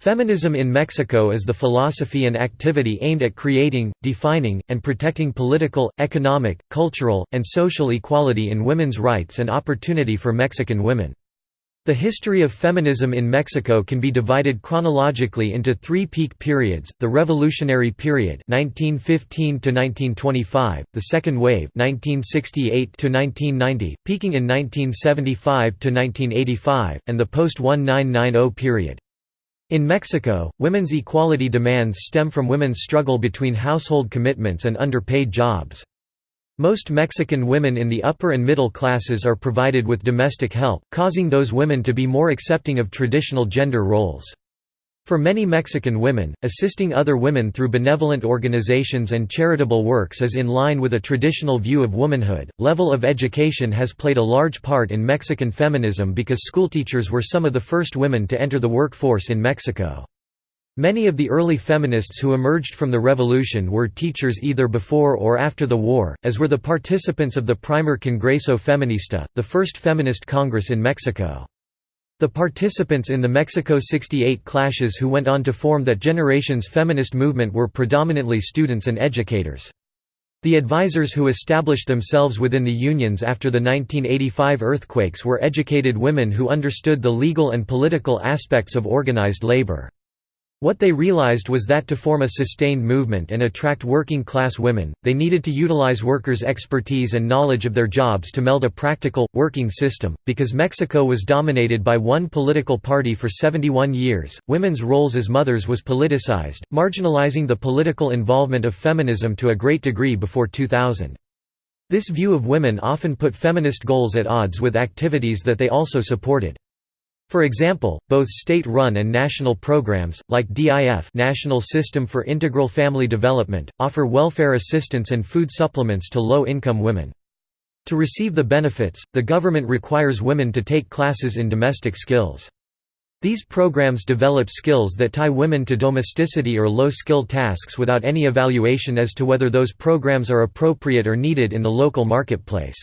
Feminism in Mexico is the philosophy and activity aimed at creating, defining, and protecting political, economic, cultural, and social equality in women's rights and opportunity for Mexican women. The history of feminism in Mexico can be divided chronologically into three peak periods, the Revolutionary Period 1915 the Second Wave 1968 peaking in 1975–1985, and the post-1990 period. In Mexico, women's equality demands stem from women's struggle between household commitments and underpaid jobs. Most Mexican women in the upper and middle classes are provided with domestic help, causing those women to be more accepting of traditional gender roles. For many Mexican women, assisting other women through benevolent organizations and charitable works is in line with a traditional view of womanhood. Level of education has played a large part in Mexican feminism because schoolteachers were some of the first women to enter the workforce in Mexico. Many of the early feminists who emerged from the revolution were teachers either before or after the war, as were the participants of the Primer Congreso Feminista, the first feminist congress in Mexico. The participants in the Mexico 68 clashes who went on to form that generation's feminist movement were predominantly students and educators. The advisors who established themselves within the unions after the 1985 earthquakes were educated women who understood the legal and political aspects of organized labor. What they realized was that to form a sustained movement and attract working-class women, they needed to utilize workers' expertise and knowledge of their jobs to meld a practical, working system. Because Mexico was dominated by one political party for 71 years, women's roles as mothers was politicized, marginalizing the political involvement of feminism to a great degree before 2000. This view of women often put feminist goals at odds with activities that they also supported. For example, both state-run and national programs, like DIF National System for Integral Family Development, offer welfare assistance and food supplements to low-income women. To receive the benefits, the government requires women to take classes in domestic skills. These programs develop skills that tie women to domesticity or low-skilled tasks without any evaluation as to whether those programs are appropriate or needed in the local marketplace.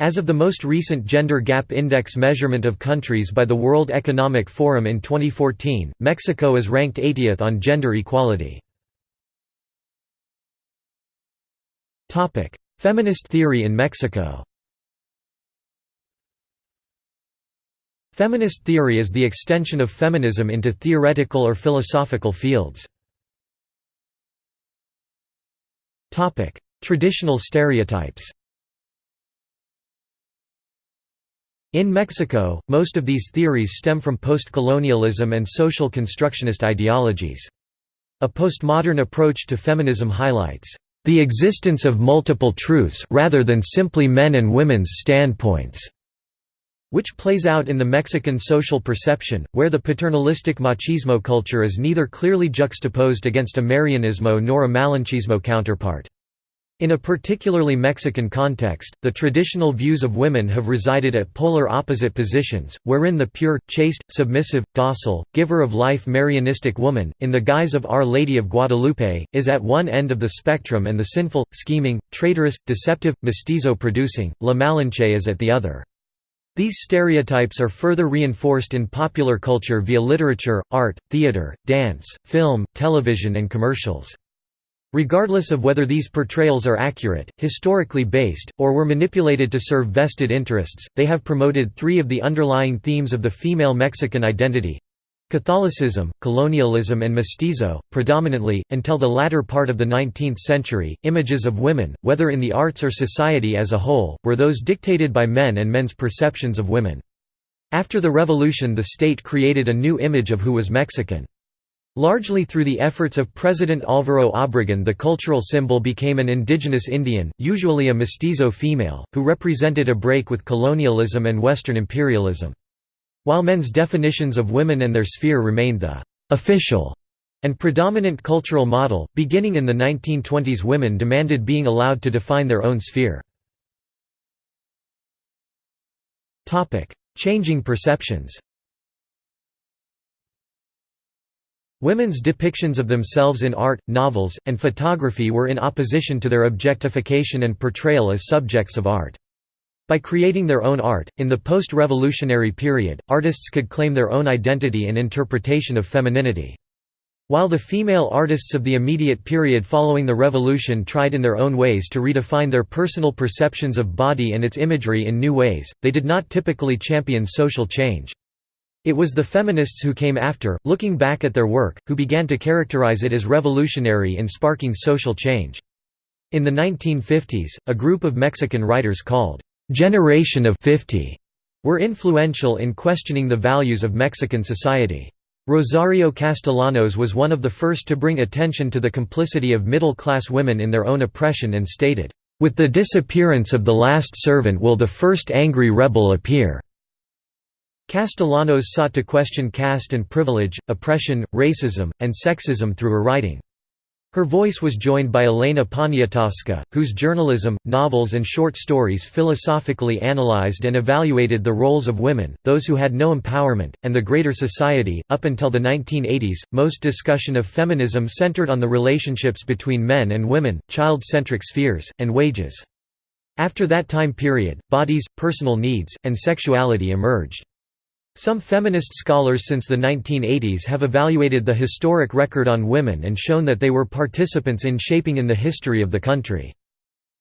As of the most recent Gender Gap Index measurement of countries by the World Economic Forum in 2014, Mexico is ranked 80th on gender equality. Feminist theory in Mexico Feminist theory is the extension of feminism into theoretical or philosophical fields. Traditional stereotypes In Mexico, most of these theories stem from post-colonialism and social constructionist ideologies. A postmodern approach to feminism highlights the existence of multiple truths rather than simply men and women's standpoints, which plays out in the Mexican social perception, where the paternalistic machismo culture is neither clearly juxtaposed against a Marianismo nor a Malinchismo counterpart. In a particularly Mexican context, the traditional views of women have resided at polar opposite positions, wherein the pure, chaste, submissive, docile, giver of life Marianistic woman, in the guise of Our Lady of Guadalupe, is at one end of the spectrum and the sinful, scheming, traitorous, deceptive, mestizo-producing, La Malinche is at the other. These stereotypes are further reinforced in popular culture via literature, art, theater, dance, film, television and commercials. Regardless of whether these portrayals are accurate, historically based, or were manipulated to serve vested interests, they have promoted three of the underlying themes of the female Mexican identity Catholicism, colonialism and mestizo, predominantly, until the latter part of the 19th century, images of women, whether in the arts or society as a whole, were those dictated by men and men's perceptions of women. After the revolution the state created a new image of who was Mexican. Largely through the efforts of President Álvaro Obregón the cultural symbol became an indigenous Indian, usually a mestizo female, who represented a break with colonialism and Western imperialism. While men's definitions of women and their sphere remained the «official» and predominant cultural model, beginning in the 1920s women demanded being allowed to define their own sphere. Changing perceptions Women's depictions of themselves in art, novels, and photography were in opposition to their objectification and portrayal as subjects of art. By creating their own art, in the post-revolutionary period, artists could claim their own identity and interpretation of femininity. While the female artists of the immediate period following the revolution tried in their own ways to redefine their personal perceptions of body and its imagery in new ways, they did not typically champion social change. It was the feminists who came after, looking back at their work, who began to characterize it as revolutionary in sparking social change. In the 1950s, a group of Mexican writers called Generation of 50 were influential in questioning the values of Mexican society. Rosario Castellanos was one of the first to bring attention to the complicity of middle-class women in their own oppression and stated, "...with the disappearance of the last servant will the first angry rebel appear." Castellanos sought to question caste and privilege, oppression, racism, and sexism through her writing. Her voice was joined by Elena Poniatowska, whose journalism, novels and short stories philosophically analyzed and evaluated the roles of women, those who had no empowerment, and the greater society. Up until the 1980s, most discussion of feminism centered on the relationships between men and women, child-centric spheres, and wages. After that time period, bodies, personal needs, and sexuality emerged. Some feminist scholars since the 1980s have evaluated the historic record on women and shown that they were participants in shaping in the history of the country.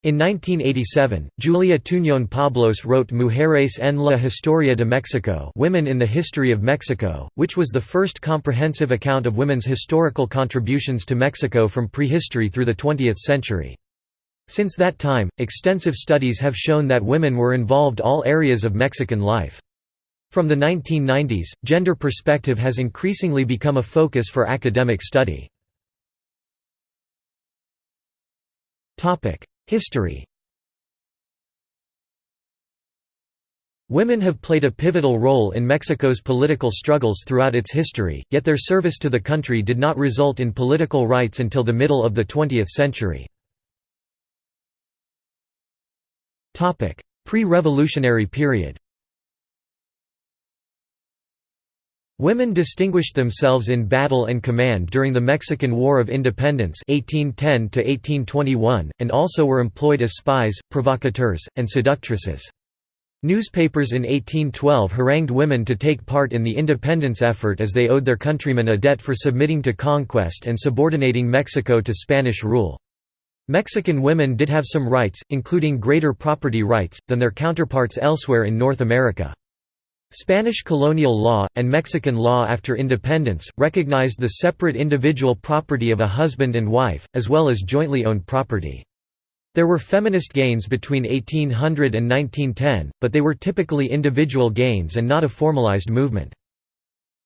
In 1987, Julia Tuñón Pablos wrote Mujeres en la Historia de Mexico Women in the History of Mexico, which was the first comprehensive account of women's historical contributions to Mexico from prehistory through the 20th century. Since that time, extensive studies have shown that women were involved all areas of Mexican life. From the 1990s, gender perspective has increasingly become a focus for academic study. History Women have played a pivotal role in Mexico's political struggles throughout its history, yet their service to the country did not result in political rights until the middle of the 20th century. Pre-revolutionary period Women distinguished themselves in battle and command during the Mexican War of Independence 1810 and also were employed as spies, provocateurs, and seductresses. Newspapers in 1812 harangued women to take part in the independence effort as they owed their countrymen a debt for submitting to conquest and subordinating Mexico to Spanish rule. Mexican women did have some rights, including greater property rights, than their counterparts elsewhere in North America. Spanish colonial law, and Mexican law after independence, recognized the separate individual property of a husband and wife, as well as jointly owned property. There were feminist gains between 1800 and 1910, but they were typically individual gains and not a formalized movement.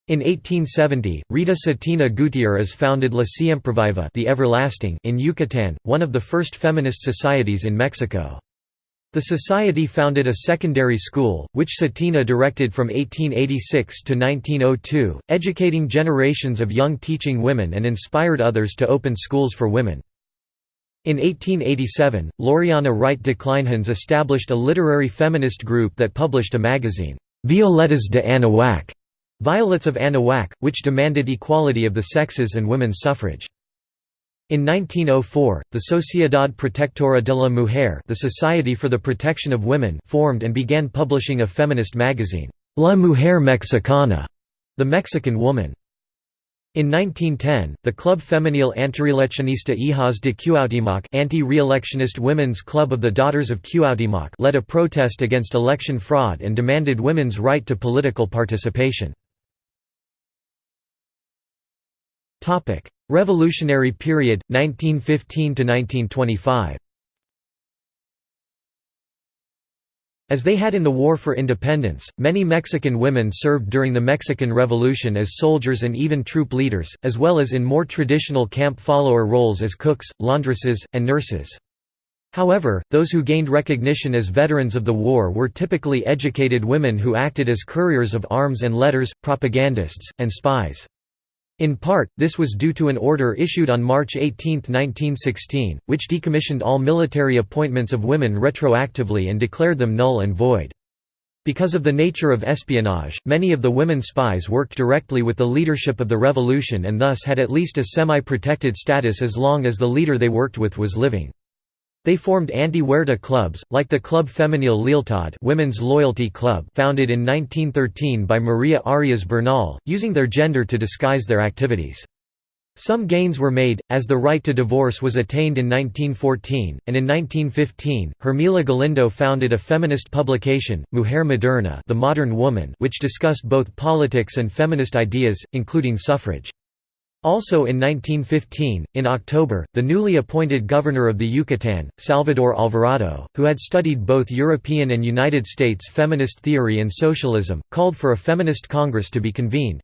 In 1870, Rita Cetina Gutierrez founded La Siempreviva the Everlasting in Yucatan, one of the first feminist societies in Mexico. The society founded a secondary school, which Cetina directed from 1886 to 1902, educating generations of young teaching women and inspired others to open schools for women. In 1887, Laureana Wright de Kleinhans established a literary feminist group that published a magazine, Violetas de Anahuac, Violets of Anahuac, which demanded equality of the sexes and women's suffrage. In 1904, the Sociedad Protectora de la Mujer the Society for the Protection of Women formed and began publishing a feminist magazine, La Mujer Mexicana, the Mexican Woman. In 1910, the Club Femenil Antireeleccionista Hijas de Cuauhtémoc anti-reelectionist Women's Club of the Daughters of Cuauhtémoc led a protest against election fraud and demanded women's right to political participation. Revolutionary period, 1915–1925 As they had in the War for Independence, many Mexican women served during the Mexican Revolution as soldiers and even troop leaders, as well as in more traditional camp follower roles as cooks, laundresses, and nurses. However, those who gained recognition as veterans of the war were typically educated women who acted as couriers of arms and letters, propagandists, and spies. In part, this was due to an order issued on March 18, 1916, which decommissioned all military appointments of women retroactively and declared them null and void. Because of the nature of espionage, many of the women spies worked directly with the leadership of the revolution and thus had at least a semi-protected status as long as the leader they worked with was living. They formed anti-Huerta clubs, like the Club Femenil Lealtad Women's Loyalty Club founded in 1913 by Maria Arias Bernal, using their gender to disguise their activities. Some gains were made, as the right to divorce was attained in 1914, and in 1915, Hermila Galindo founded a feminist publication, Mujer Moderna the Modern Woman which discussed both politics and feminist ideas, including suffrage. Also in 1915, in October, the newly appointed governor of the Yucatan, Salvador Alvarado, who had studied both European and United States feminist theory and socialism, called for a feminist congress to be convened.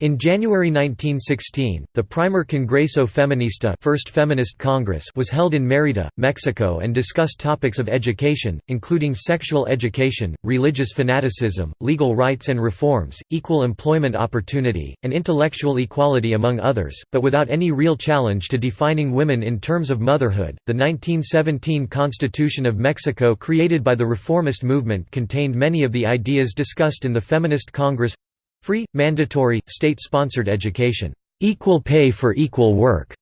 In January 1916, the Primer Congreso Feminista First Feminist Congress was held in Mérida, Mexico and discussed topics of education, including sexual education, religious fanaticism, legal rights and reforms, equal employment opportunity, and intellectual equality among others, but without any real challenge to defining women in terms of motherhood. The 1917 Constitution of Mexico created by the reformist movement contained many of the ideas discussed in the Feminist Congress Free, mandatory, state-sponsored education, equal pay for equal work.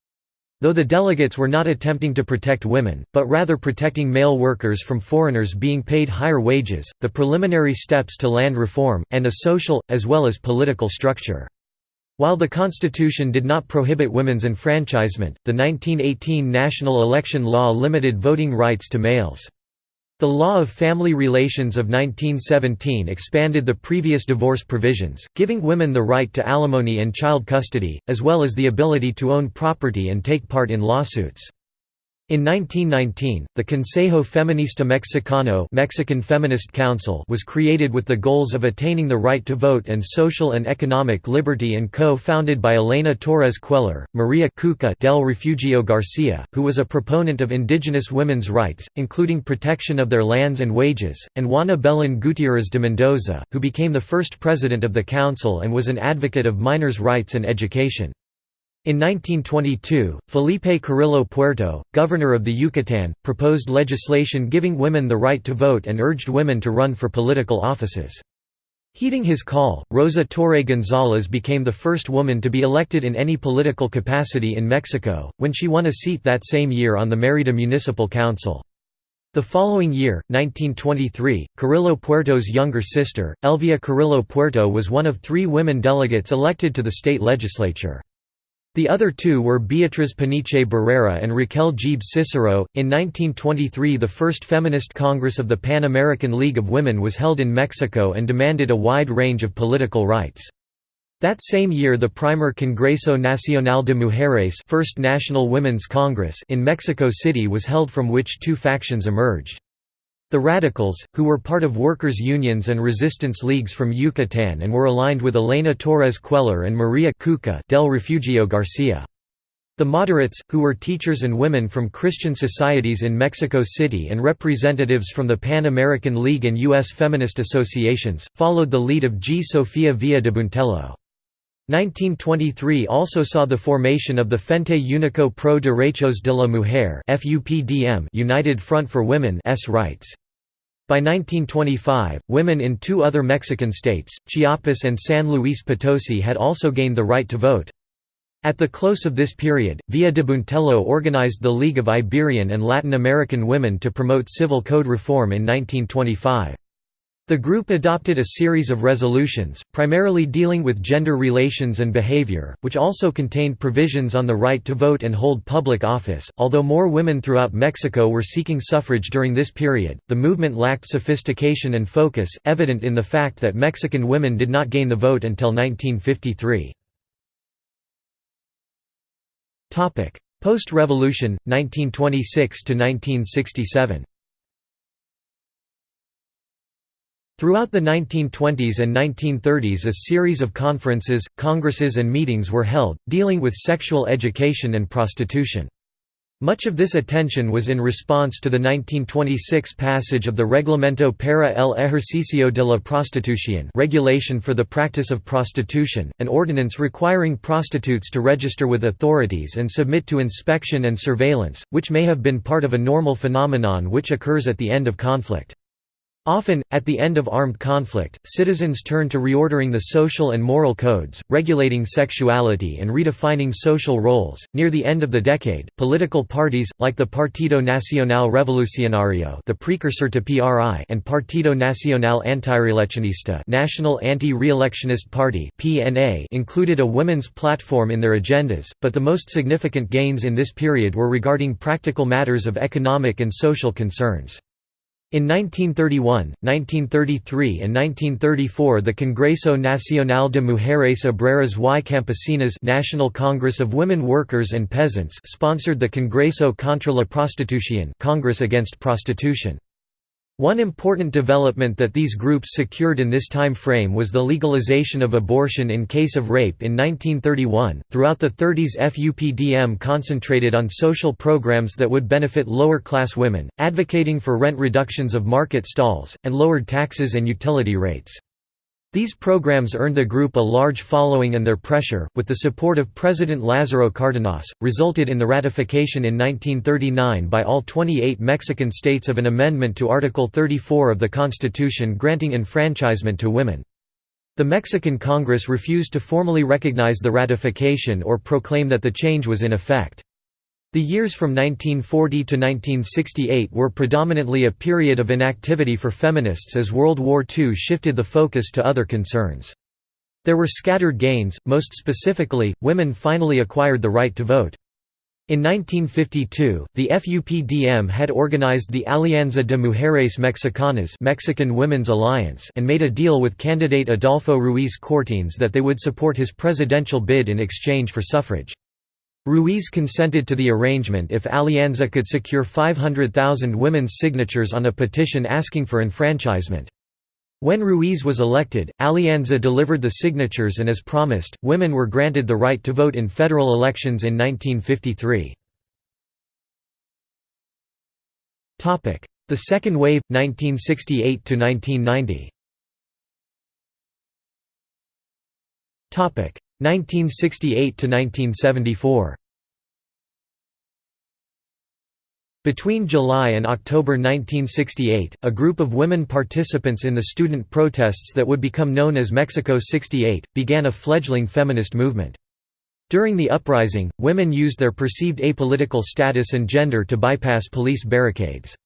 Though the delegates were not attempting to protect women, but rather protecting male workers from foreigners being paid higher wages, the preliminary steps to land reform, and a social, as well as political structure. While the Constitution did not prohibit women's enfranchisement, the 1918 national election law limited voting rights to males. The Law of Family Relations of 1917 expanded the previous divorce provisions, giving women the right to alimony and child custody, as well as the ability to own property and take part in lawsuits. In 1919, the Consejo Feminista Mexicano Mexican Feminist Council was created with the goals of attaining the right to vote and social and economic liberty and co-founded by Elena Torres Cuéllar, Maria Cuca del Refugio Garcia, who was a proponent of indigenous women's rights, including protection of their lands and wages, and Juana Belén Gutiérrez de Mendoza, who became the first president of the council and was an advocate of minors' rights and education. In 1922, Felipe Carrillo Puerto, governor of the Yucatan, proposed legislation giving women the right to vote and urged women to run for political offices. Heeding his call, Rosa Torre González became the first woman to be elected in any political capacity in Mexico, when she won a seat that same year on the Mérida Municipal Council. The following year, 1923, Carrillo Puerto's younger sister, Elvia Carrillo Puerto was one of three women delegates elected to the state legislature. The other two were Beatriz Peniche Barrera and Raquel Dzib Cicero. In 1923, the first feminist Congress of the Pan American League of Women was held in Mexico and demanded a wide range of political rights. That same year the primer Congreso Nacional de Mujeres First National Women's Congress in Mexico City was held from which two factions emerged. The Radicals, who were part of workers' unions and resistance leagues from Yucatan and were aligned with Elena Torres Cuéllar and Maria Cuca del Refugio Garcia. The moderates, who were teachers and women from Christian societies in Mexico City and representatives from the Pan-American League and U.S. feminist associations, followed the lead of G. Sofia Villa de Buentello. 1923 also saw the formation of the Frente Único Pro Derechos de la Mujer United Front for Women's Rights. By 1925, women in two other Mexican states, Chiapas and San Luis Potosi had also gained the right to vote. At the close of this period, Villa de Buentello organized the League of Iberian and Latin American Women to promote civil code reform in 1925. The group adopted a series of resolutions, primarily dealing with gender relations and behavior, which also contained provisions on the right to vote and hold public office. Although more women throughout Mexico were seeking suffrage during this period, the movement lacked sophistication and focus, evident in the fact that Mexican women did not gain the vote until 1953. Post-revolution, 1926 to 1967. Throughout the 1920s and 1930s a series of conferences, congresses and meetings were held, dealing with sexual education and prostitution. Much of this attention was in response to the 1926 passage of the Reglamento para el ejercicio de la prostitución regulation for the practice of prostitution, an ordinance requiring prostitutes to register with authorities and submit to inspection and surveillance, which may have been part of a normal phenomenon which occurs at the end of conflict. Often, at the end of armed conflict, citizens turn to reordering the social and moral codes, regulating sexuality and redefining social roles. Near the end of the decade, political parties, like the Partido Nacional Revolucionario the precursor to PRI and Partido Nacional Antireeleccionista National Anti-Reelectionist Party PNA included a women's platform in their agendas, but the most significant gains in this period were regarding practical matters of economic and social concerns. In 1931, 1933 and 1934 the Congreso Nacional de Mujeres Obreras y Campesinas National Congress of Women Workers and Peasants sponsored the Congreso contra la Prostitución Congress against Prostitution. One important development that these groups secured in this time frame was the legalization of abortion in case of rape in 1931. Throughout the 30s, FUPDM concentrated on social programs that would benefit lower class women, advocating for rent reductions of market stalls, and lowered taxes and utility rates. These programs earned the group a large following and their pressure, with the support of President Lázaro Cárdenas, resulted in the ratification in 1939 by all 28 Mexican states of an amendment to Article 34 of the Constitution granting enfranchisement to women. The Mexican Congress refused to formally recognize the ratification or proclaim that the change was in effect. The years from 1940 to 1968 were predominantly a period of inactivity for feminists as World War II shifted the focus to other concerns. There were scattered gains, most specifically, women finally acquired the right to vote. In 1952, the FUPDM had organized the Alianza de Mujeres Mexicanas Mexican Women's Alliance and made a deal with candidate Adolfo Ruiz Cortines that they would support his presidential bid in exchange for suffrage. Ruiz consented to the arrangement if Alianza could secure 500,000 women's signatures on a petition asking for enfranchisement. When Ruiz was elected, Alianza delivered the signatures and as promised, women were granted the right to vote in federal elections in 1953. The second wave, 1968–1990 Topic: 1968–1974 Between July and October 1968, a group of women participants in the student protests that would become known as Mexico 68, began a fledgling feminist movement. During the uprising, women used their perceived apolitical status and gender to bypass police barricades.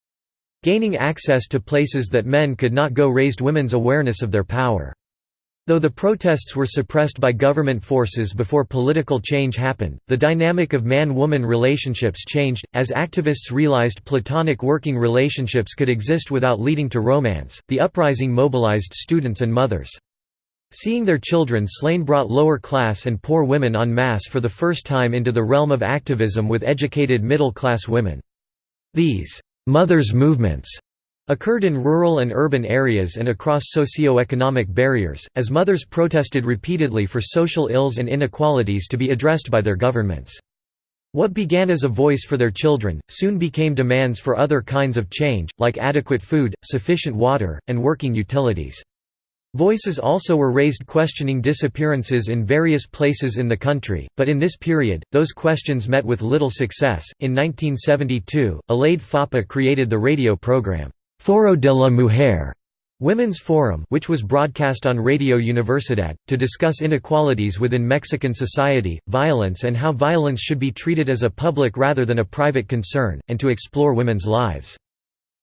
Gaining access to places that men could not go raised women's awareness of their power. Though the protests were suppressed by government forces before political change happened, the dynamic of man-woman relationships changed, as activists realized platonic working relationships could exist without leading to romance. The uprising mobilized students and mothers. Seeing their children slain brought lower class and poor women en masse for the first time into the realm of activism with educated middle-class women. These mothers' movements occurred in rural and urban areas and across socio-economic barriers, as mothers protested repeatedly for social ills and inequalities to be addressed by their governments. What began as a voice for their children, soon became demands for other kinds of change, like adequate food, sufficient water, and working utilities. Voices also were raised questioning disappearances in various places in the country, but in this period, those questions met with little success. In 1972, Alaíde Foppa created the radio program, Foro de la Mujer Women's Forum which was broadcast on Radio Universidad, to discuss inequalities within Mexican society, violence and how violence should be treated as a public rather than a private concern, and to explore women's lives.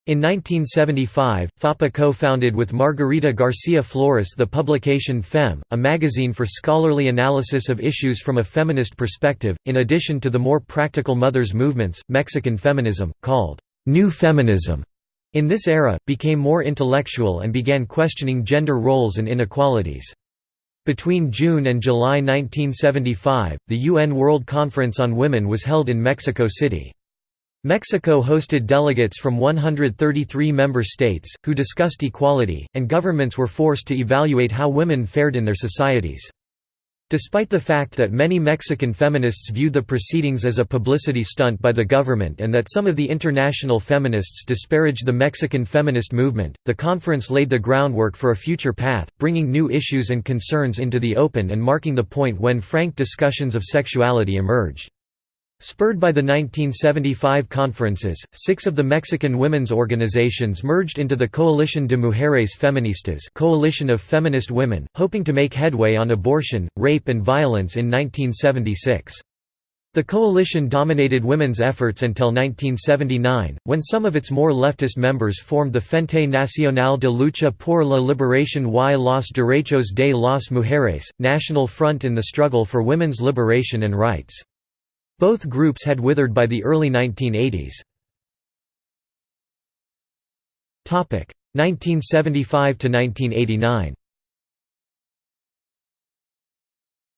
In 1975, Foppa co-founded with Margarita Garcia Flores the publication Fem, a magazine for scholarly analysis of issues from a feminist perspective, in addition to the more practical mothers' movements, Mexican feminism, called New Feminism in this era, became more intellectual and began questioning gender roles and inequalities. Between June and July 1975, the UN World Conference on Women was held in Mexico City. Mexico hosted delegates from 133 member states, who discussed equality, and governments were forced to evaluate how women fared in their societies. Despite the fact that many Mexican feminists viewed the proceedings as a publicity stunt by the government and that some of the international feminists disparaged the Mexican feminist movement, the conference laid the groundwork for a future path, bringing new issues and concerns into the open and marking the point when frank discussions of sexuality emerged. Spurred by the 1975 conferences, six of the Mexican women's organizations merged into the Coalition de Mujeres Feministas Coalition of Feminist Women, hoping to make headway on abortion, rape and violence in 1976. The coalition dominated women's efforts until 1979, when some of its more leftist members formed the Frente Nacional de Lucha por la Liberación y los Derechos de las Mujeres, National Front in the struggle for women's liberation and rights. Both groups had withered by the early 1980s. 1975 to 1989.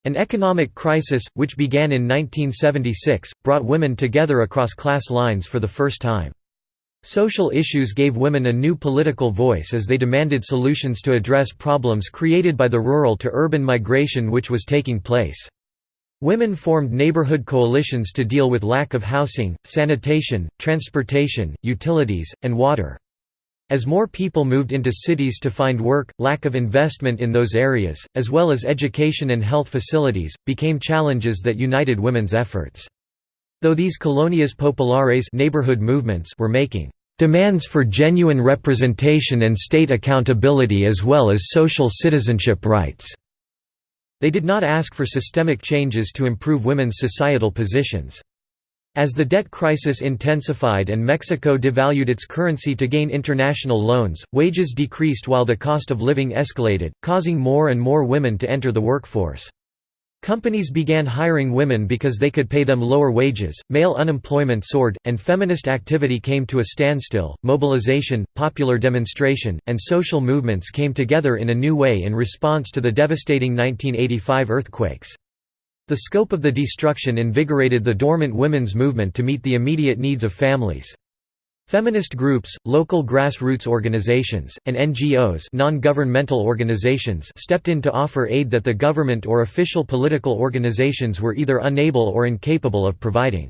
An economic crisis, which began in 1976, brought women together across class lines for the first time. Social issues gave women a new political voice as they demanded solutions to address problems created by the rural to urban migration which was taking place. Women formed neighborhood coalitions to deal with lack of housing, sanitation, transportation, utilities, and water. As more people moved into cities to find work, lack of investment in those areas, as well as education and health facilities, became challenges that united women's efforts. Though these colonias populares neighborhood movements were making demands for genuine representation and state accountability as well as social citizenship rights. They did not ask for systemic changes to improve women's societal positions. As the debt crisis intensified and Mexico devalued its currency to gain international loans, wages decreased while the cost of living escalated, causing more and more women to enter the workforce. Companies began hiring women because they could pay them lower wages, male unemployment soared, and feminist activity came to a standstill. Mobilization, popular demonstration, and social movements came together in a new way in response to the devastating 1985 earthquakes. The scope of the destruction invigorated the dormant women's movement to meet the immediate needs of families. Feminist groups, local grassroots organizations, and NGOs non-governmental organizations stepped in to offer aid that the government or official political organizations were either unable or incapable of providing.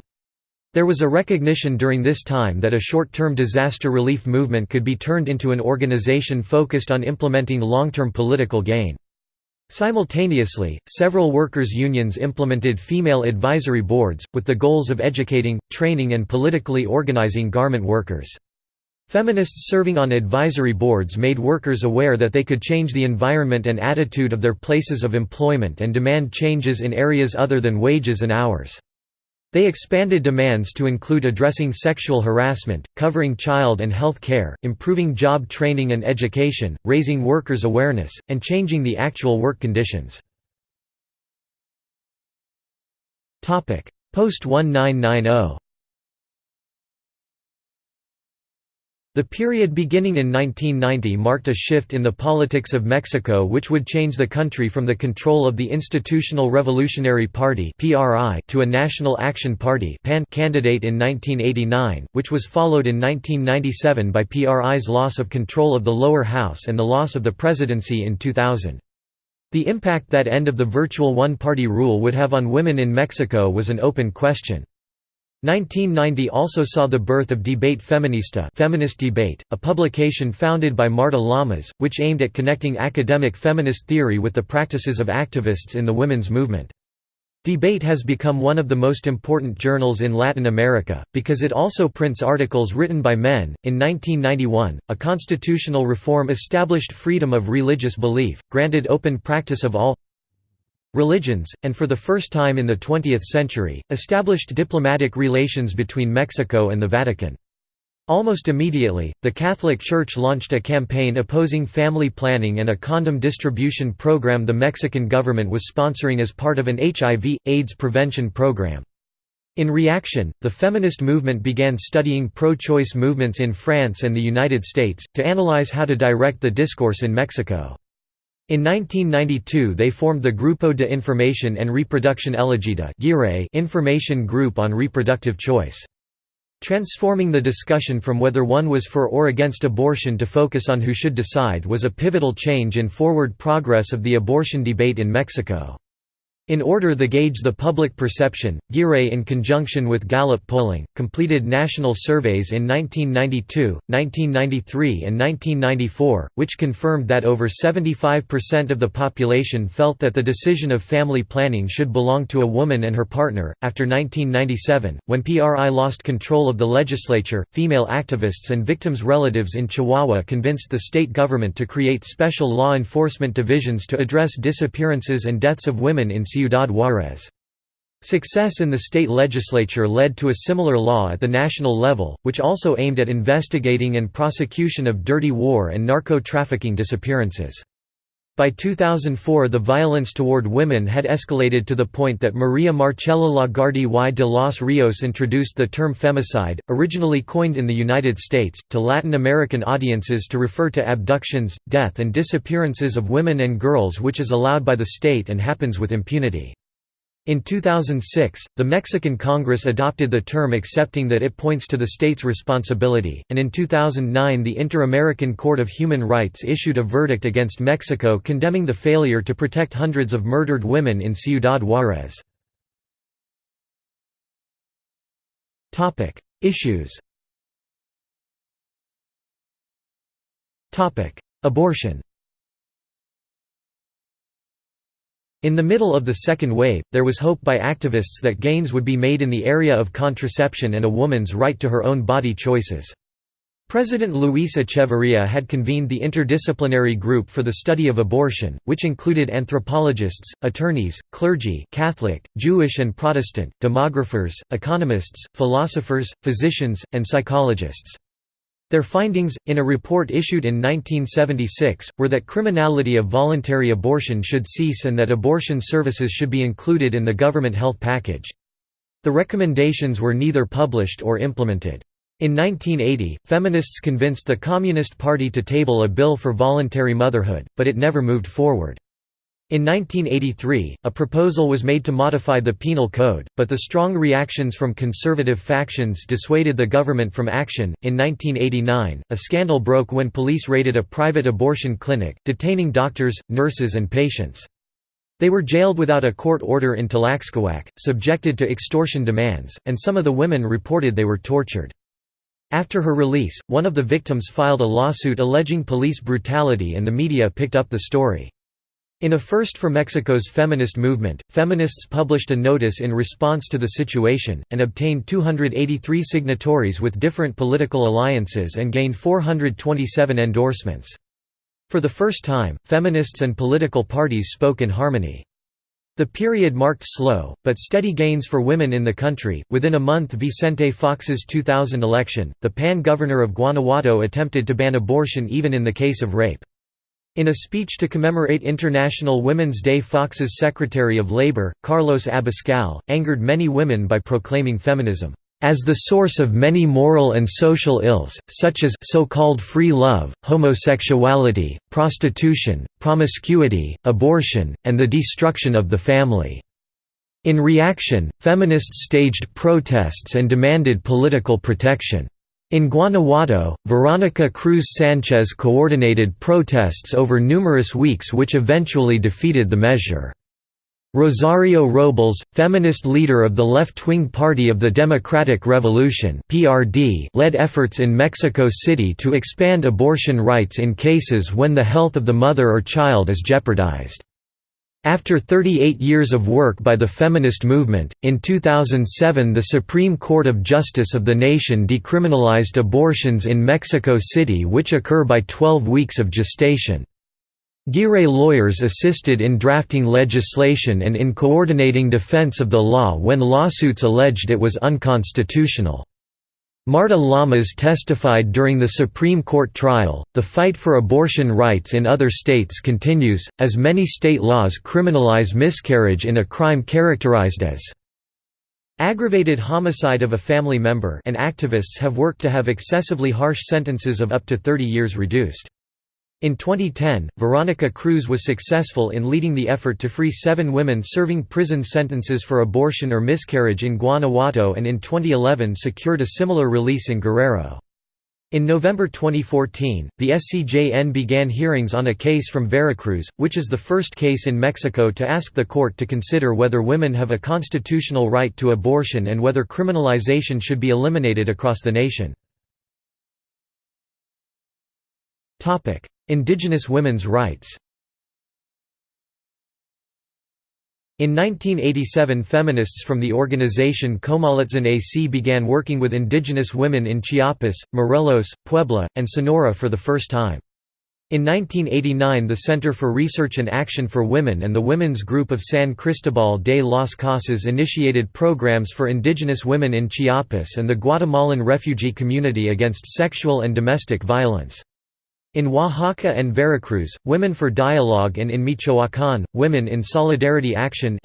There was a recognition during this time that a short-term disaster relief movement could be turned into an organization focused on implementing long-term political gain. Simultaneously, several workers' unions implemented female advisory boards, with the goals of educating, training and politically organizing garment workers. Feminists serving on advisory boards made workers aware that they could change the environment and attitude of their places of employment and demand changes in areas other than wages and hours. They expanded demands to include addressing sexual harassment, covering child and health care, improving job training and education, raising workers' awareness, and changing the actual work conditions. Post-1990 The period beginning in 1990 marked a shift in the politics of Mexico which would change the country from the control of the Institutional Revolutionary Party to a National Action Party candidate in 1989, which was followed in 1997 by PRI's loss of control of the lower house and the loss of the presidency in 2000. The impact that end of the virtual one-party rule would have on women in Mexico was an open question. 1990 also saw the birth of Debate Feminista Feminist Debate, a publication founded by Marta Lamas, which aimed at connecting academic feminist theory with the practices of activists in the women's movement. Debate has become one of the most important journals in Latin America, because it also prints articles written by men. In 1991, a constitutional reform established freedom of religious belief, granted open practice of all religions, and for the first time in the 20th century, established diplomatic relations between Mexico and the Vatican. Almost immediately, the Catholic Church launched a campaign opposing family planning and a condom distribution program the Mexican government was sponsoring as part of an HIV, AIDS prevention program. In reaction, the feminist movement began studying pro-choice movements in France and the United States, to analyze how to direct the discourse in Mexico. In 1992 they formed the Grupo de Información en Reproducción Elegida Information Group on Reproductive Choice. Transforming the discussion from whether one was for or against abortion to focus on who should decide was a pivotal change in forward progress of the abortion debate in Mexico. In order to gauge the public perception, GIRE in conjunction with Gallup polling, completed national surveys in 1992, 1993 and 1994, which confirmed that over 75% of the population felt that the decision of family planning should belong to a woman and her partner. After 1997, when PRI lost control of the legislature, female activists and victims' relatives in Chihuahua convinced the state government to create special law enforcement divisions to address disappearances and deaths of women in Ciudad Juárez. Success in the state legislature led to a similar law at the national level, which also aimed at investigating and prosecution of dirty war and narco-trafficking disappearances. By 2004 the violence toward women had escalated to the point that Maria Marcela Lagarde y de los Rios introduced the term femicide, originally coined in the United States, to Latin American audiences to refer to abductions, death and disappearances of women and girls which is allowed by the state and happens with impunity. In 2006, the Mexican Congress adopted the term accepting that it points to the state's responsibility, and in 2009 the Inter-American Court of Human Rights issued a verdict against Mexico condemning the failure to protect hundreds of murdered women in Ciudad Juárez. Issues Abortion In the middle of the second wave, there was hope by activists that gains would be made in the area of contraception and a woman's right to her own body choices. President Luis Echeverría had convened the Interdisciplinary Group for the Study of Abortion, which included anthropologists, attorneys, clergy Catholic, Jewish and Protestant, demographers, economists, philosophers, physicians, and psychologists. Their findings, in a report issued in 1976, were that criminality of voluntary abortion should cease and that abortion services should be included in the government health package. The recommendations were neither published or implemented. In 1980, feminists convinced the Communist Party to table a bill for voluntary motherhood, but it never moved forward. In 1983, a proposal was made to modify the Penal Code, but the strong reactions from conservative factions dissuaded the government from action. In 1989, a scandal broke when police raided a private abortion clinic, detaining doctors, nurses, and patients. They were jailed without a court order in Tlaxcoaque, subjected to extortion demands, and some of the women reported they were tortured. After her release, one of the victims filed a lawsuit alleging police brutality and the media picked up the story. In a first for Mexico's feminist movement, feminists published a notice in response to the situation, and obtained 283 signatories with different political alliances and gained 427 endorsements. For the first time, feminists and political parties spoke in harmony. The period marked slow, but steady gains for women in the country. Within a month Vicente Fox's 2000 election, the PAN governor of Guanajuato attempted to ban abortion even in the case of rape. In a speech to commemorate International Women's Day Fox's Secretary of Labor, Carlos Abascal, angered many women by proclaiming feminism as the source of many moral and social ills, such as so-called free love, homosexuality, prostitution, promiscuity, abortion, and the destruction of the family." In reaction, feminists staged protests and demanded political protection. In Guanajuato, Veronica Cruz Sanchez coordinated protests over numerous weeks which eventually defeated the measure. Rosario Robles, feminist leader of the left-wing Party of the Democratic Revolution (PRD), led efforts in Mexico City to expand abortion rights in cases when the health of the mother or child is jeopardized. After 38 years of work by the feminist movement, in 2007 the Supreme Court of Justice of the nation decriminalized abortions in Mexico City which occur by 12 weeks of gestation. GIRE lawyers assisted in drafting legislation and in coordinating defense of the law when lawsuits alleged it was unconstitutional. Marta Lamas testified during the Supreme Court trial. The fight for abortion rights in other states continues, as many state laws criminalize miscarriage in a crime characterized as aggravated homicide of a family member, and activists have worked to have excessively harsh sentences of up to 30 years reduced. In 2010, Veronica Cruz was successful in leading the effort to free seven women serving prison sentences for abortion or miscarriage in Guanajuato and in 2011 secured a similar release in Guerrero. In November 2014, the SCJN began hearings on a case from Veracruz, which is the first case in Mexico to ask the court to consider whether women have a constitutional right to abortion and whether criminalization should be eliminated across the nation. Indigenous women's rights In 1987 feminists from the organization Comaletzin AC began working with indigenous women in Chiapas, Morelos, Puebla, and Sonora for the first time. In 1989 the Center for Research and Action for Women and the Women's Group of San Cristobal de las Casas initiated programs for indigenous women in Chiapas and the Guatemalan refugee community against sexual and domestic violence. In Oaxaca and Veracruz, Women for Dialogue and in Michoacán, Women in Solidarity Action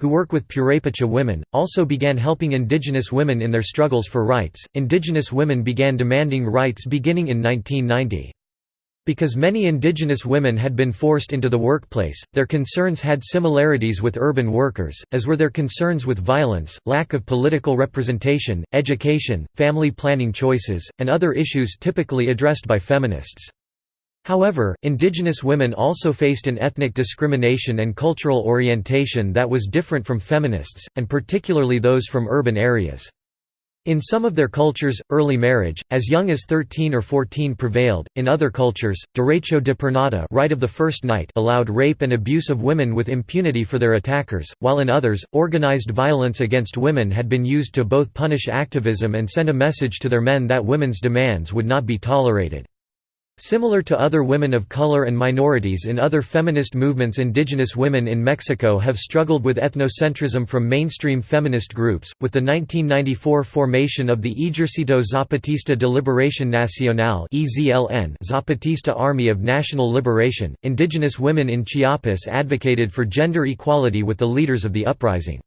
who work with Purépecha women, also began helping indigenous women in their struggles for rights. Indigenous women began demanding rights beginning in 1990. Because many indigenous women had been forced into the workplace, their concerns had similarities with urban workers, as were their concerns with violence, lack of political representation, education, family planning choices, and other issues typically addressed by feminists. However, indigenous women also faced an ethnic discrimination and cultural orientation that was different from feminists, and particularly those from urban areas. In some of their cultures, early marriage, as young as 13 or 14 prevailed, in other cultures, derecho de pernada right of the first night allowed rape and abuse of women with impunity for their attackers, while in others, organized violence against women had been used to both punish activism and send a message to their men that women's demands would not be tolerated. Similar to other women of color and minorities in other feminist movements indigenous women in Mexico have struggled with ethnocentrism from mainstream feminist groups, with the 1994 formation of the Ejercito Zapatista de Liberación Nacional Zapatista Army of National Liberation. Indigenous women in Chiapas advocated for gender equality with the leaders of the uprising.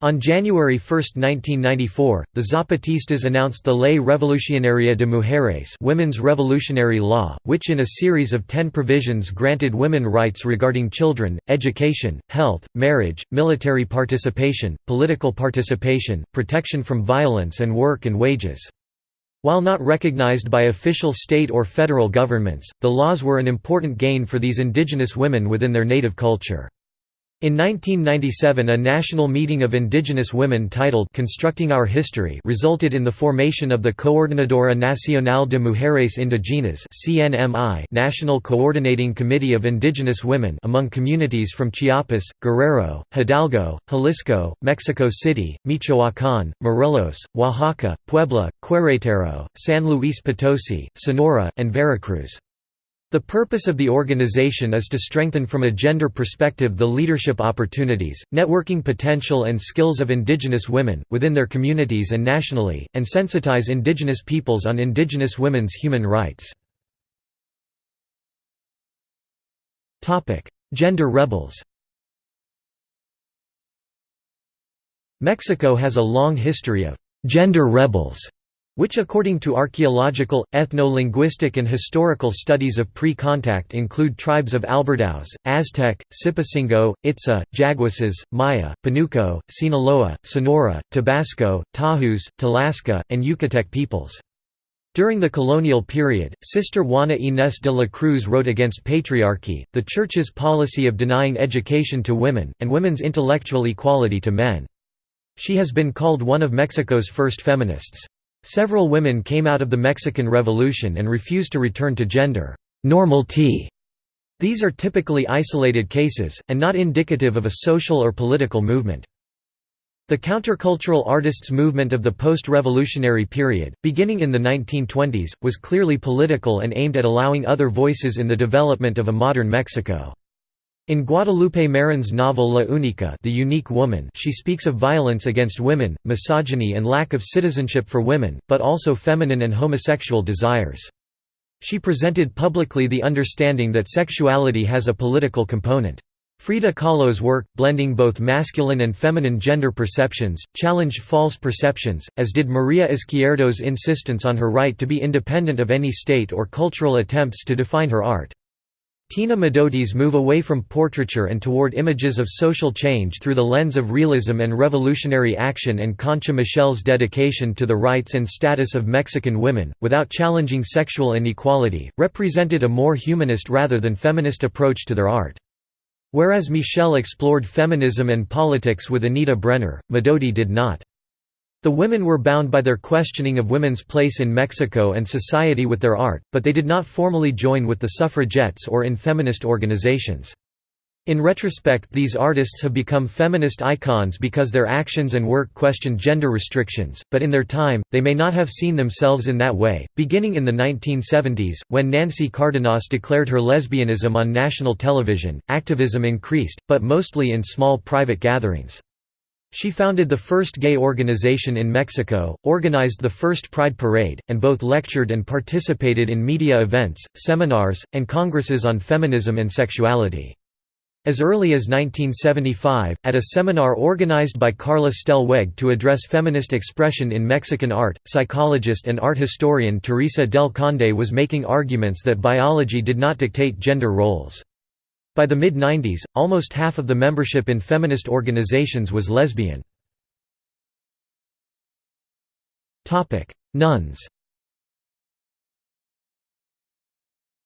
On January 1, 1994, the Zapatistas announced the Ley Revolucionaria de Mujeres Women's Revolutionary Law, which in a series of ten provisions granted women rights regarding children, education, health, marriage, military participation, political participation, protection from violence and work and wages. While not recognized by official state or federal governments, the laws were an important gain for these indigenous women within their native culture. In 1997 a national meeting of indigenous women titled Constructing Our History resulted in the formation of the Coordinadora Nacional de Mujeres Indigenas National Coordinating Committee of Indigenous Women among communities from Chiapas, Guerrero, Hidalgo, Jalisco, Mexico City, Michoacán, Morelos, Oaxaca, Puebla, Querétaro, San Luis Potosi, Sonora, and Veracruz. The purpose of the organization is to strengthen from a gender perspective the leadership opportunities, networking potential and skills of indigenous women, within their communities and nationally, and sensitize indigenous peoples on indigenous women's human rights. Gender rebels Mexico has a long history of «gender rebels» which according to archaeological, ethno-linguistic and historical studies of pre-contact include tribes of Albertaos, Aztec, Sipacingo, Itza, Jaguases, Maya, Panuco, Sinaloa, Sonora, Tabasco, Tajus, Talaska, and Yucatec peoples. During the colonial period, Sister Juana Inés de la Cruz wrote against patriarchy, the Church's policy of denying education to women, and women's intellectual equality to men. She has been called one of Mexico's first feminists. Several women came out of the Mexican Revolution and refused to return to gender normality. These are typically isolated cases, and not indicative of a social or political movement. The countercultural artists' movement of the post-revolutionary period, beginning in the 1920s, was clearly political and aimed at allowing other voices in the development of a modern Mexico. In Guadalupe Marin's novel La Única the Unique Woman she speaks of violence against women, misogyny and lack of citizenship for women, but also feminine and homosexual desires. She presented publicly the understanding that sexuality has a political component. Frida Kahlo's work, blending both masculine and feminine gender perceptions, challenged false perceptions, as did Maria Izquierdo's insistence on her right to be independent of any state or cultural attempts to define her art. Tina Modotti's move away from portraiture and toward images of social change through the lens of realism and revolutionary action and Concha Michel's dedication to the rights and status of Mexican women, without challenging sexual inequality, represented a more humanist rather than feminist approach to their art. Whereas Michel explored feminism and politics with Anita Brenner, Modotti did not. The women were bound by their questioning of women's place in Mexico and society with their art, but they did not formally join with the suffragettes or in feminist organizations. In retrospect these artists have become feminist icons because their actions and work question gender restrictions, but in their time, they may not have seen themselves in that way. Beginning in the 1970s, when Nancy Cardenas declared her lesbianism on national television, activism increased, but mostly in small private gatherings. She founded the first gay organization in Mexico, organized the first Pride Parade, and both lectured and participated in media events, seminars, and congresses on feminism and sexuality. As early as 1975, at a seminar organized by Carla Weg to address feminist expression in Mexican art, psychologist and art historian Teresa del Conde was making arguments that biology did not dictate gender roles. By the mid-90s, almost half of the membership in feminist organizations was lesbian. Nuns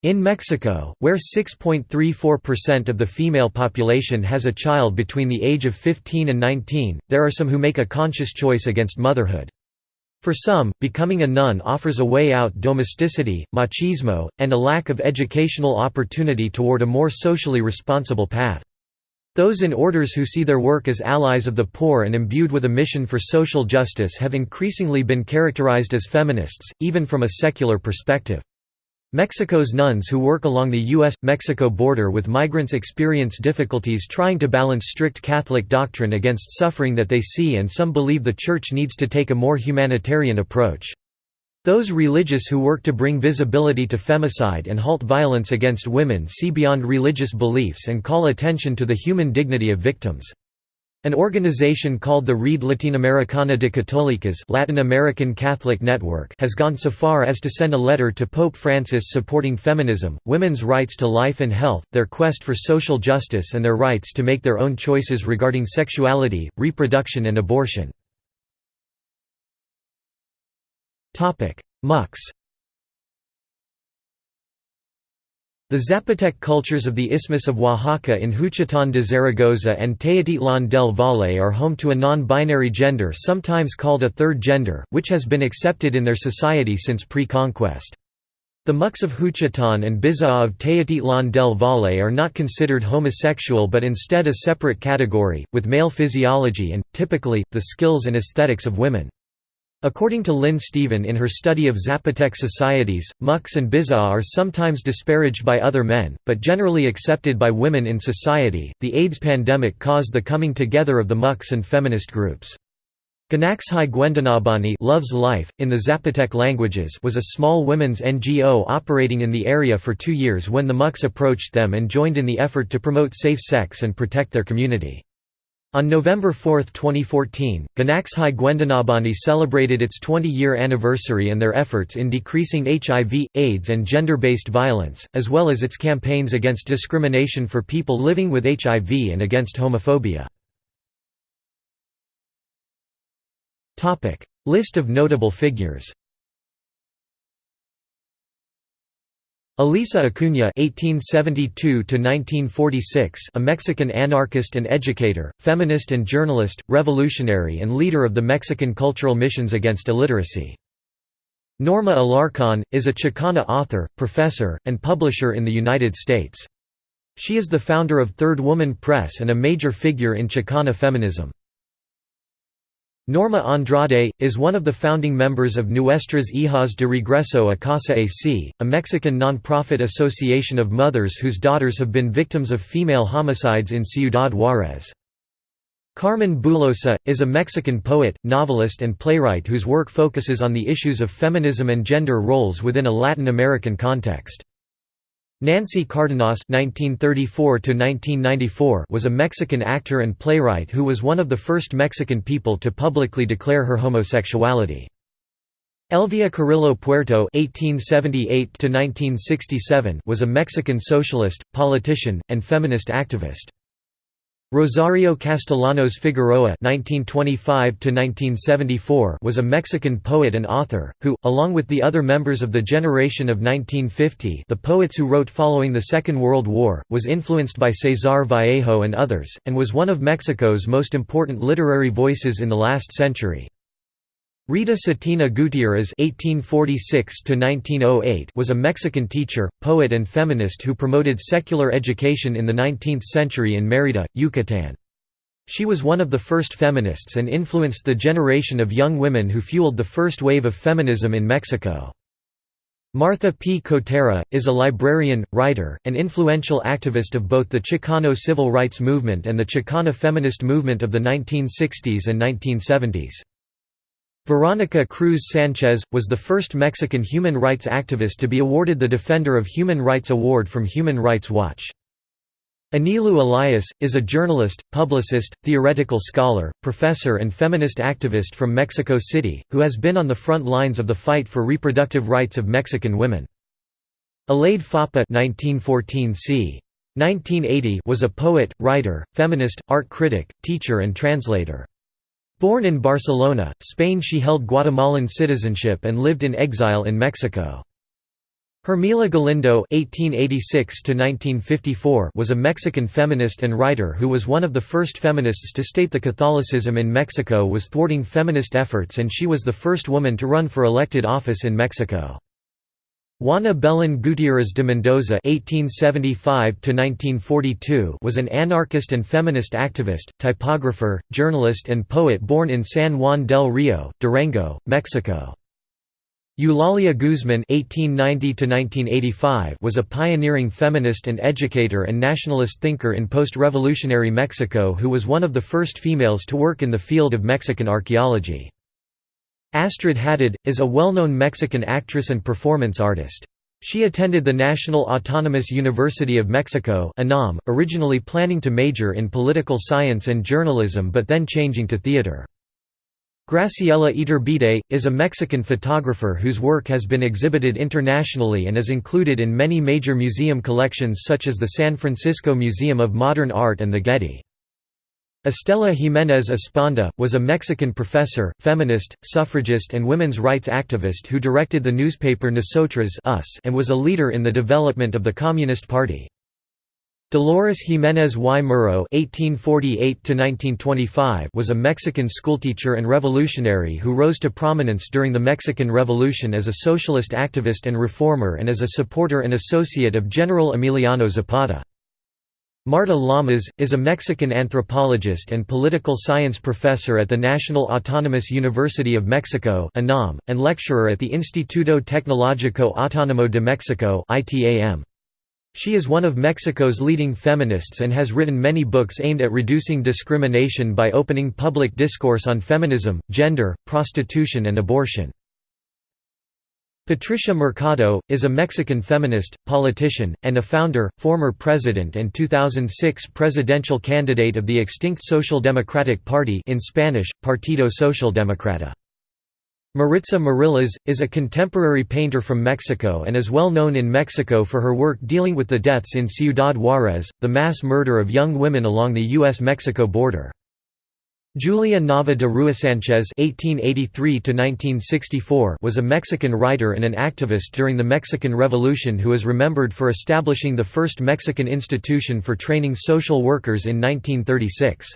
In Mexico, where 6.34% of the female population has a child between the age of 15 and 19, there are some who make a conscious choice against motherhood. For some, becoming a nun offers a way out domesticity, machismo, and a lack of educational opportunity toward a more socially responsible path. Those in orders who see their work as allies of the poor and imbued with a mission for social justice have increasingly been characterized as feminists, even from a secular perspective. Mexico's nuns who work along the U.S.-Mexico border with migrants experience difficulties trying to balance strict Catholic doctrine against suffering that they see and some believe the Church needs to take a more humanitarian approach. Those religious who work to bring visibility to femicide and halt violence against women see beyond religious beliefs and call attention to the human dignity of victims. An organization called the Red Latinoamericana de Católicas Latin American Catholic Network has gone so far as to send a letter to Pope Francis supporting feminism, women's rights to life and health, their quest for social justice and their rights to make their own choices regarding sexuality, reproduction and abortion. MUX The Zapotec cultures of the Isthmus of Oaxaca in Juchitán de Zaragoza and Teotitlán del Valle are home to a non-binary gender sometimes called a third gender, which has been accepted in their society since pre-conquest. The Mux of Juchitán and Bizaá of Teotitlán del Valle are not considered homosexual but instead a separate category, with male physiology and, typically, the skills and aesthetics of women. According to Lynn Stephen in her study of Zapotec societies, Mux and Bizaá are sometimes disparaged by other men, but generally accepted by women in society. The AIDS pandemic caused the coming together of the Mux and feminist groups. Ganaxhai Guendanabani Love's Life, in the Zapotec languages was a small women's NGO operating in the area for two years when the Mux approached them and joined in the effort to promote safe sex and protect their community. On November 4, 2014, Ganaxhai Guendanabani celebrated its 20-year anniversary and their efforts in decreasing HIV, AIDS and gender-based violence, as well as its campaigns against discrimination for people living with HIV and against homophobia. List of notable figures Elisa Acuña (1872–1946), a Mexican anarchist and educator, feminist and journalist, revolutionary and leader of the Mexican cultural missions against illiteracy. Norma Alarcón, is a Chicana author, professor, and publisher in the United States. She is the founder of Third Woman Press and a major figure in Chicana feminism. Norma Andrade, is one of the founding members of Nuestras Hijas de Regreso a Casa AC, a Mexican non-profit association of mothers whose daughters have been victims of female homicides in Ciudad Juárez. Carmen Boullosa, is a Mexican poet, novelist and playwright whose work focuses on the issues of feminism and gender roles within a Latin American context. Nancy Cardenas (1934–1994) was a Mexican actor and playwright who was one of the first Mexican people to publicly declare her homosexuality. Elvia Carrillo Puerto (1878–1967) was a Mexican socialist, politician, and feminist activist. Rosario Castellanos Figueroa (1925–1974) was a Mexican poet and author who, along with the other members of the generation of 1950, the poets who wrote following the Second World War, was influenced by Cesar Vallejo and others, and was one of Mexico's most important literary voices in the last century. Rita Cetina Gutierrez (1846–1908) was a Mexican teacher, poet, and feminist who promoted secular education in the 19th century in Mérida, Yucatán. She was one of the first feminists and influenced the generation of young women who fueled the first wave of feminism in Mexico. Martha P. Cotera, is a librarian, writer, and influential activist of both the Chicano civil rights movement and the Chicana feminist movement of the 1960s and 1970s. Veronica Cruz Sanchez, was the first Mexican human rights activist to be awarded the Defender of Human Rights Award from Human Rights Watch. Anilu Elias, is a journalist, publicist, theoretical scholar, professor and feminist activist from Mexico City, who has been on the front lines of the fight for reproductive rights of Mexican women. Alaíde Foppa 1914 c. 1980 was a poet, writer, feminist, art critic, teacher and translator. Born in Barcelona, Spain she held Guatemalan citizenship and lived in exile in Mexico. Hermila Galindo (1886–1954) was a Mexican feminist and writer who was one of the first feminists to state that Catholicism in Mexico was thwarting feminist efforts, and she was the first woman to run for elected office in Mexico. Juana Belén Gutiérrez de Mendoza (1875–1942) was an anarchist and feminist activist, typographer, journalist, and poet born in San Juan del Rio, Durango, Mexico. Eulalia Guzman (1890–1985) was a pioneering feminist and educator and nationalist thinker in post-revolutionary Mexico who was one of the first females to work in the field of Mexican archaeology. Astrid Haddad, is a well-known Mexican actress and performance artist. She attended the National Autonomous University of Mexico originally planning to major in political science and journalism but then changing to theater. Graciela Iturbide, is a Mexican photographer whose work has been exhibited internationally and is included in many major museum collections such as the San Francisco Museum of Modern Art and the Getty. Estela Jiménez Esponda, was a Mexican professor, feminist, suffragist and women's rights activist who directed the newspaper Nosotras Us and was a leader in the development of the Communist Party. Dolores Jiménez y Muro was a Mexican schoolteacher and revolutionary who rose to prominence during the Mexican Revolution as a socialist activist and reformer and as a supporter and associate of General Emiliano Zapata. Marta Lamas, is a Mexican anthropologist and political science professor at the National Autonomous University of Mexico and lecturer at the Instituto Tecnológico Autónomo de Mexico She is one of Mexico's leading feminists and has written many books aimed at reducing discrimination by opening public discourse on feminism, gender, prostitution and abortion. Patricia Mercado, is a Mexican feminist, politician, and a founder, former president and 2006 presidential candidate of the extinct Social Democratic Party in Spanish, Partido Social Democrata. Maritza Morillas, is a contemporary painter from Mexico and is well known in Mexico for her work dealing with the deaths in Ciudad Juárez, the mass murder of young women along the U.S.-Mexico border. Julia Nava de Ruisanchez (1883–1964) was a Mexican writer and an activist during the Mexican Revolution who is remembered for establishing the first Mexican institution for training social workers in 1936.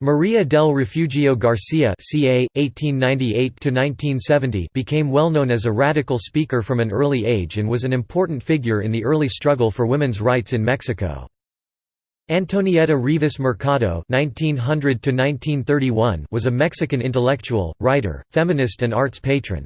Maria del Refugio Garcia (ca. 1898–1970) became well known as a radical speaker from an early age and was an important figure in the early struggle for women's rights in Mexico. Antonieta Rivas Mercado (1900–1931) was a Mexican intellectual, writer, feminist, and arts patron.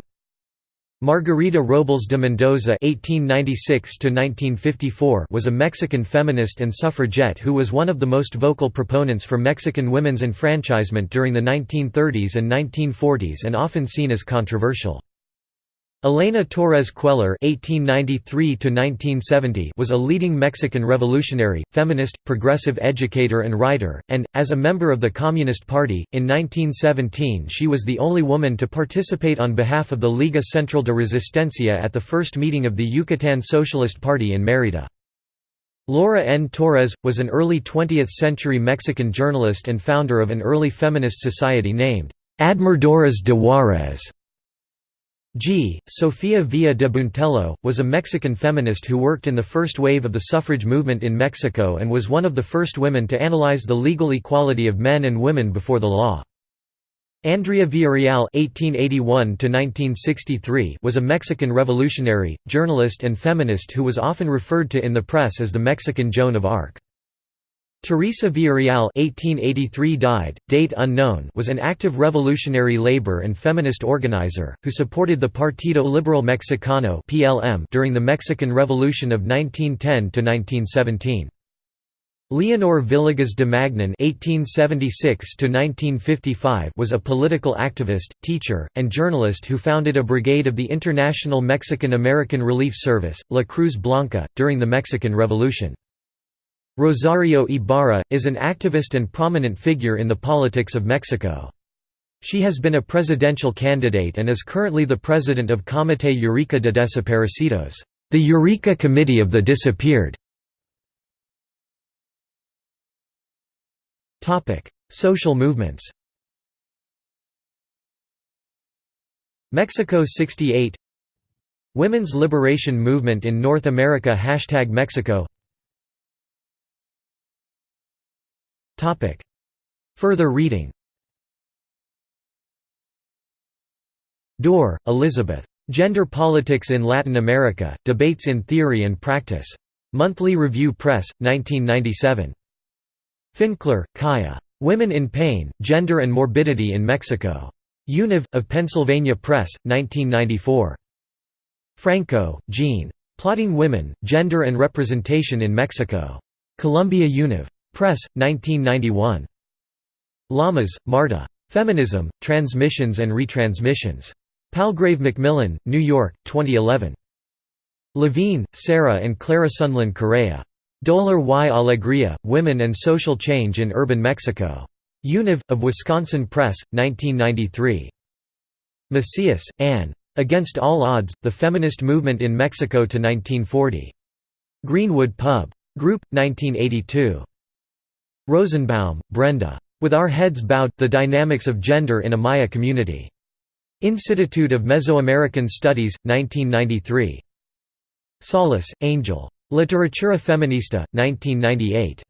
Margarita Robles de Mendoza (1896–1954) was a Mexican feminist and suffragette who was one of the most vocal proponents for Mexican women's enfranchisement during the 1930s and 1940s, and often seen as controversial. Elena Torres Cuéllar (1893–1970) was a leading Mexican revolutionary, feminist, progressive educator, and writer, and, as a member of the Communist Party, in 1917 she was the only woman to participate on behalf of the Liga Central de Resistencia at the first meeting of the Yucatan Socialist Party in Mérida. Laura N. Torres was an early 20th-century Mexican journalist and founder of an early feminist society named Admiradoras de Juárez. G. Sofía Villa de Buentello, was a Mexican feminist who worked in the first wave of the suffrage movement in Mexico and was one of the first women to analyze the legal equality of men and women before the law. Andrea Villarreal (1881–1963) was a Mexican revolutionary, journalist, and feminist who was often referred to in the press as the Mexican Joan of Arc. Teresa Villarreal (1883 died, date unknown) was an active revolutionary labor and feminist organizer who supported the Partido Liberal Mexicano during the Mexican Revolution of 1910 to 1917. Leonor Villegas de Magnón (1876–1955) was a political activist, teacher, and journalist who founded a brigade of the International Mexican American Relief Service, La Cruz Blanca, during the Mexican Revolution. Rosario Ibarra, is an activist and prominent figure in the politics of Mexico. She has been a presidential candidate and is currently the president of Comité Eureka de Desaparecidos, the Eureka Committee of the Disappeared. Social movements Mexico 68 Women's Liberation Movement in North America Hashtag Mexico Further reading Dorr, Elizabeth. Gender Politics in Latin America, Debates in Theory and Practice. Monthly Review Press, 1997. Finkler, Kaya. Women in Pain, Gender and Morbidity in Mexico. Univ, of Pennsylvania Press, 1994. Franco, Jean. Plotting Women, Gender and Representation in Mexico. Columbia Univ. Press, 1991. Lamas, Marta. Feminism, Transmissions and Retransmissions. Palgrave Macmillan, New York, 2011. Levine, Sarah and Clara Sunderland Correa. Dolor y Alegría, Women and Social Change in Urban Mexico. Univ, of Wisconsin Press, 1993. Macias, Anne. Against All Odds, The Feminist Movement in Mexico to 1940. Greenwood Pub. Group, 1982. Rosenbaum, Brenda. With Our Heads Bowed, The Dynamics of Gender in a Maya Community. Institute of Mesoamerican Studies, 1993. Salas, Angel. Literatura Feminista, 1998.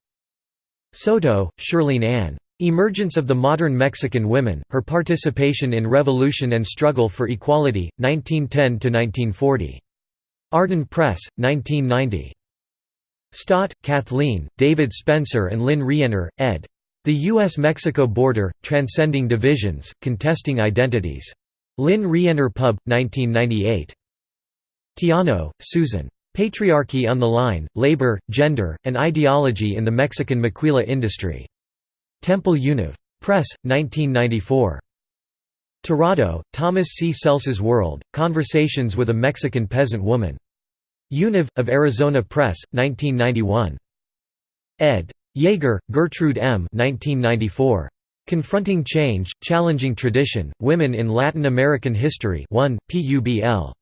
Soto, Shirlene Ann. Emergence of the Modern Mexican Women, Her Participation in Revolution and Struggle for Equality, 1910–1940. Arden Press, 1990. Staudt, Kathleen, David Spener and Lynn Rienner, ed. The U.S.-Mexico Border, Transcending Divisions, Contesting Identities. Lynn Rienner Pub, 1998. Tiano, Susan. Patriarchy on the Line, Labor, Gender, and Ideology in the Mexican Maquila Industry. Temple Univ. Press, 1994. Tirado, Thomas C. Celsa's World, Conversations with a Mexican Peasant Woman. Univ, of Arizona Press, 1991. ed. Yeager, Gertrude M. 1994. Confronting Change, Challenging Tradition, Women in Latin American History 1, PUBL.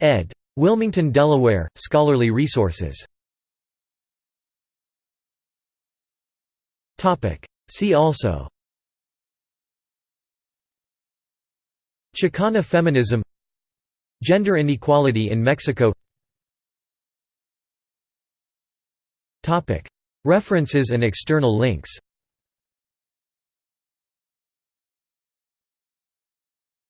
ed. Wilmington, Delaware, Scholarly Resources. See also Chicana feminism Gender inequality in Mexico References and external links